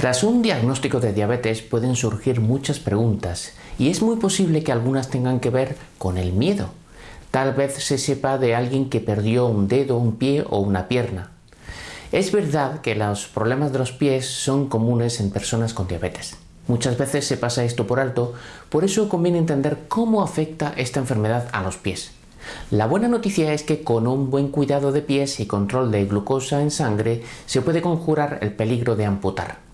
Tras un diagnóstico de diabetes pueden surgir muchas preguntas y es muy posible que algunas tengan que ver con el miedo. Tal vez se sepa de alguien que perdió un dedo, un pie o una pierna. Es verdad que los problemas de los pies son comunes en personas con diabetes. Muchas veces se pasa esto por alto, por eso conviene entender cómo afecta esta enfermedad a los pies. La buena noticia es que con un buen cuidado de pies y control de glucosa en sangre se puede conjurar el peligro de amputar.